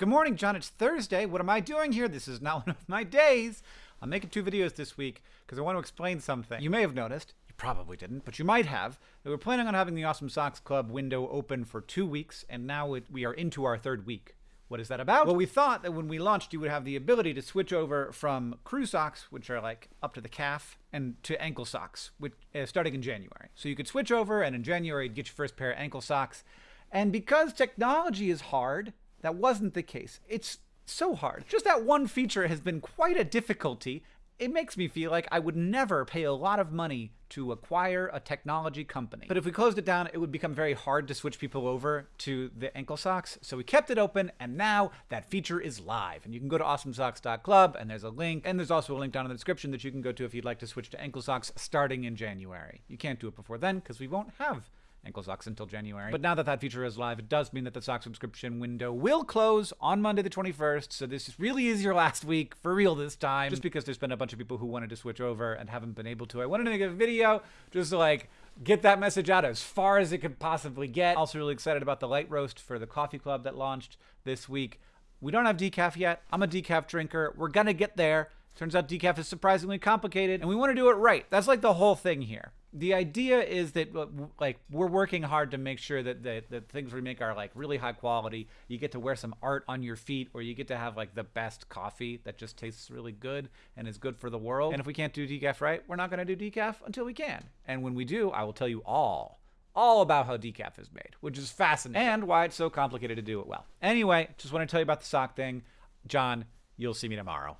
Good morning, John. It's Thursday. What am I doing here? This is not one of my days. I'm making two videos this week because I want to explain something. You may have noticed, you probably didn't, but you might have, that we're planning on having the Awesome Socks Club window open for two weeks, and now we are into our third week. What is that about? Well, we thought that when we launched, you would have the ability to switch over from crew socks, which are like up to the calf, and to ankle socks, which uh, starting in January. So you could switch over, and in January, you'd get your first pair of ankle socks. And because technology is hard, that wasn't the case. It's so hard. Just that one feature has been quite a difficulty. It makes me feel like I would never pay a lot of money to acquire a technology company. But if we closed it down, it would become very hard to switch people over to the ankle socks. So we kept it open, and now that feature is live. And you can go to awesomesocks.club, and there's a link. And there's also a link down in the description that you can go to if you'd like to switch to ankle socks starting in January. You can't do it before then because we won't have ankle socks until January. But now that that feature is live, it does mean that the sock subscription window will close on Monday the 21st. So this is really is your last week for real this time, just because there's been a bunch of people who wanted to switch over and haven't been able to. I wanted to make a video just to like get that message out as far as it could possibly get. Also really excited about the light roast for the coffee club that launched this week. We don't have decaf yet. I'm a decaf drinker. We're gonna get there. Turns out decaf is surprisingly complicated, and we want to do it right. That's like the whole thing here the idea is that uh, like we're working hard to make sure that the, the things we make are like really high quality. You get to wear some art on your feet or you get to have like the best coffee that just tastes really good and is good for the world. And if we can't do decaf right we're not going to do decaf until we can. And when we do i will tell you all all about how decaf is made which is fascinating. And why it's so complicated to do it well. Anyway just want to tell you about the sock thing. John you'll see me tomorrow